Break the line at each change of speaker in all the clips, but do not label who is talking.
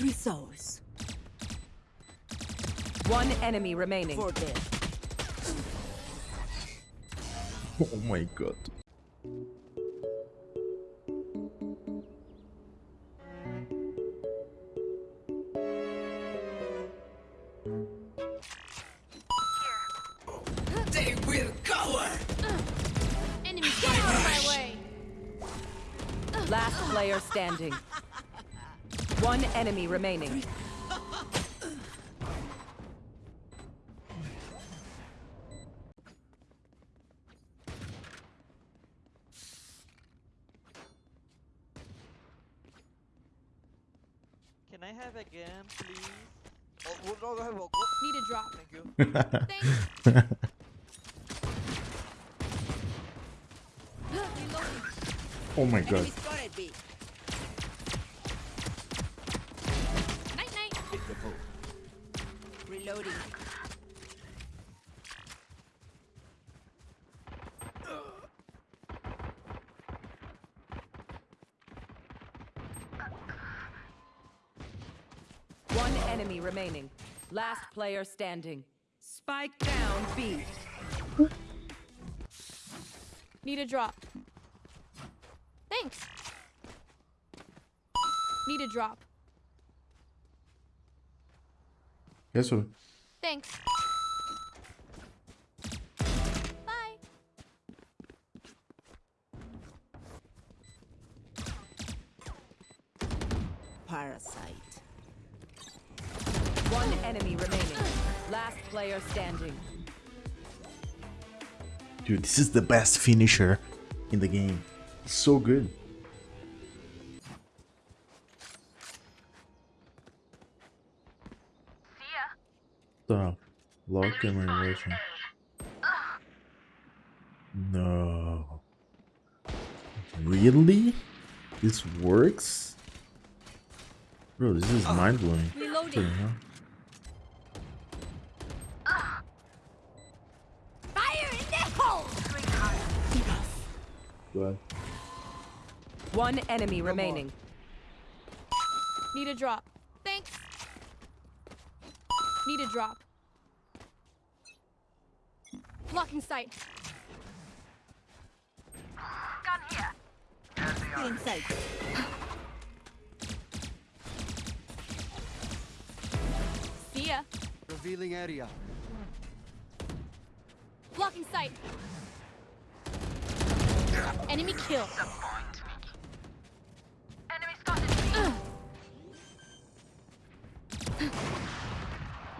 Three souls.
One enemy remaining.
Oh my god.
They will cover.
Enemy get out of my way.
Last player standing. One enemy remaining.
Can I have again, please?
Oh,
Need a drop.
Thank you.
Thank you.
oh my god.
Reloading.
One enemy remaining. Last player standing. Spike down B.
Need a drop. Thanks. Need a drop.
Guess what?
Thanks. Bye.
Parasite.
One enemy remaining. Last player standing.
Dude, this is the best finisher in the game. So good. Stop. Lock camera relation. No. Really? This works? Bro, this is mind blowing.
Reloading. Fire in.
What?
One enemy remaining.
Need a drop. Thanks. Need a drop. Blocking sight. Gun here.
Feeling sight.
See ya.
Revealing area.
Blocking sight. Enemy kill.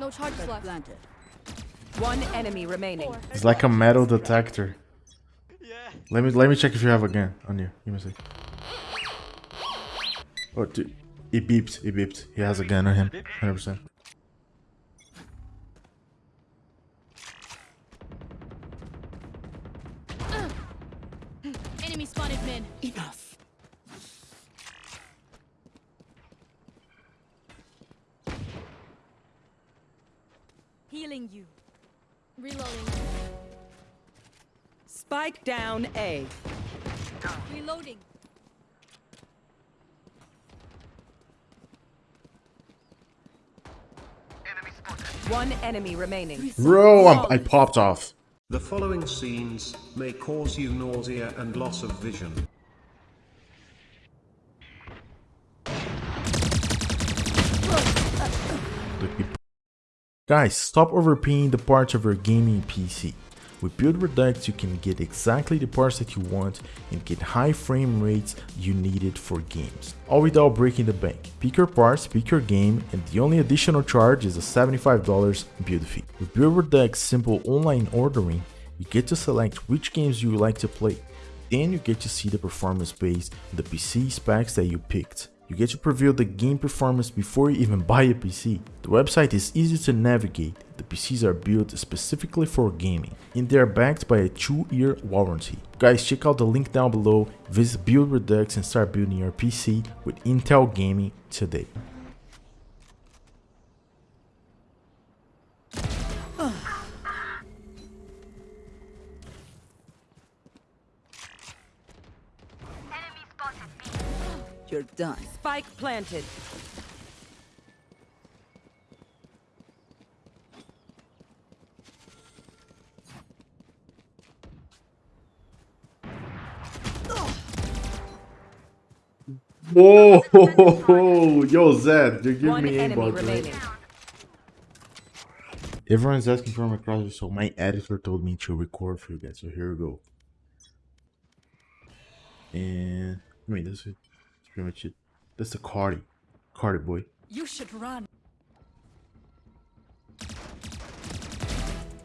No charges left.
Planted.
One enemy remaining.
Four.
It's like a metal detector.
Yeah.
Let me let me check if you have a gun on you. Give me a sec. Oh, dude. It beeped. It beeped. He has a gun on him. 100%.
Enemy spotted mid.
Enough.
Healing you. Reloading.
Spike down A.
Reloading.
One enemy remaining.
Bro, I'm, I popped off.
The following scenes may cause you nausea and loss of vision.
Guys, stop overpaying the parts of your gaming PC. With Build Redux, you can get exactly the parts that you want and get high frame rates you needed for games, all without breaking the bank. Pick your parts, pick your game, and the only additional charge is a $75 build fee. With Build Redux simple online ordering, you get to select which games you would like to play. Then you get to see the performance based the PC specs that you picked. You get to preview the game performance before you even buy a PC. The website is easy to navigate, the PCs are built specifically for gaming, and they are backed by a 2-year warranty. Guys, check out the link down below, visit Build Redux and start building your PC with Intel Gaming today.
You're done.
Spike planted.
Whoa, yo Zed, you
give
me aimbot, right? Everyone's asking for my crossbow, so my editor told me to record for you guys, so here we go. And, I mean, this is that's pretty much it. That's the Cardi, Cardi boy.
You should run.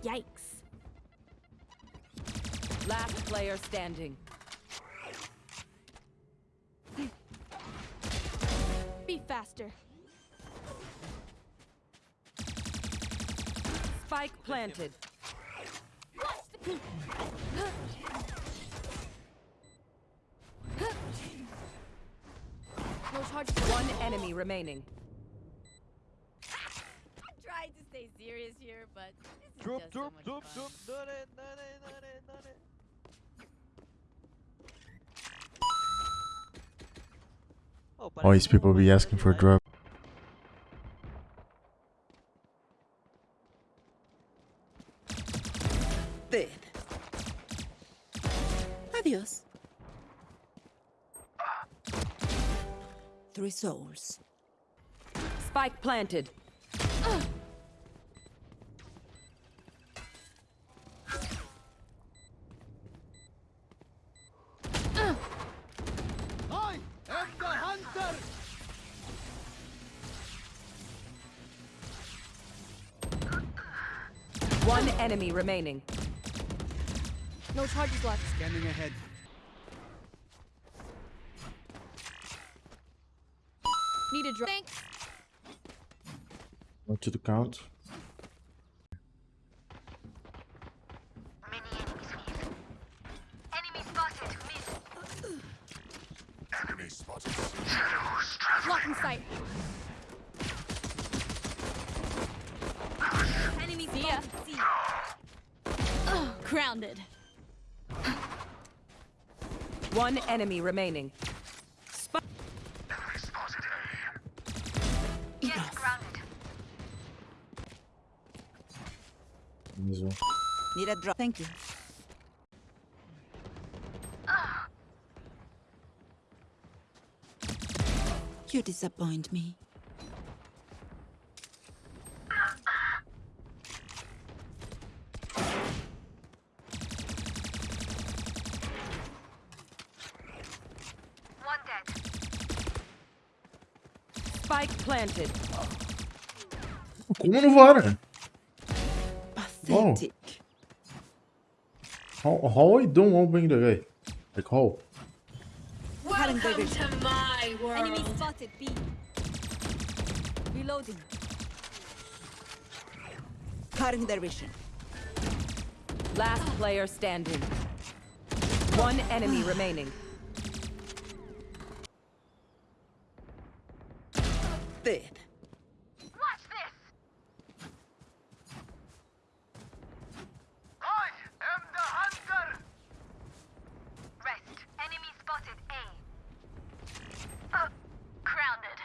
Yikes.
Last player standing.
Be faster.
Spike planted.
No charge.
One enemy remaining.
Trying to stay serious here, but this is
Droop,
just so much
droop,
fun.
droop. It, it, it, it. Oh,
All these people be asking for a drop.
Dead. Adios. Three souls.
Spike planted.
I am the hunter!
One enemy remaining.
No charges left.
Scanning ahead.
Need a drop. Thanks.
One to the count.
Lock in sight. Enemy See ya. See. Grounded.
One enemy remaining.
This one.
Need a drop. Thank you. You disappoint me.
Spike planted.
Como não vara?
Pathetic.
How, how I don't open the guy? Like how?
Current division.
Enemy spotted. B. Reloading.
Current division.
Last player standing. One enemy remaining.
Dead.
I am the hunter!
Rest. Enemy spotted A. Uh, grounded.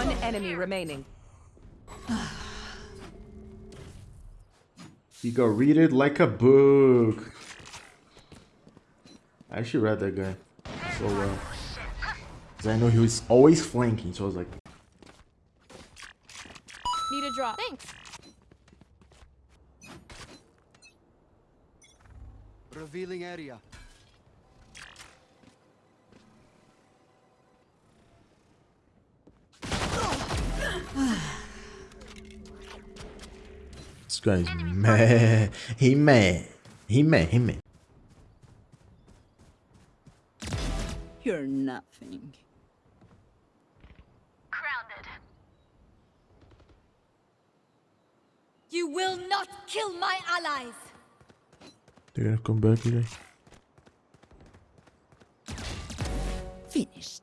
One enemy remaining.
You go read it like a book. I actually read that guy so well. Cause I know he was always flanking, so I was like,
Need a drop. Thanks.
Revealing area.
This guy's mad. He mad. He mad. He mad.
You're nothing.
Grounded.
You will not kill my allies.
They're gonna come back today.
Finished.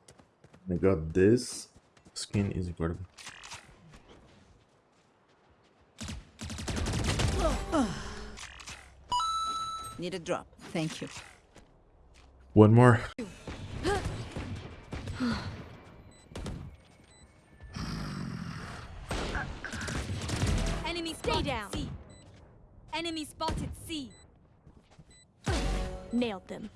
I got this. Skin is incredible.
Need a drop. Thank you.
One more.
Enemy spotted. down. C. Enemy spotted. C. Nailed them.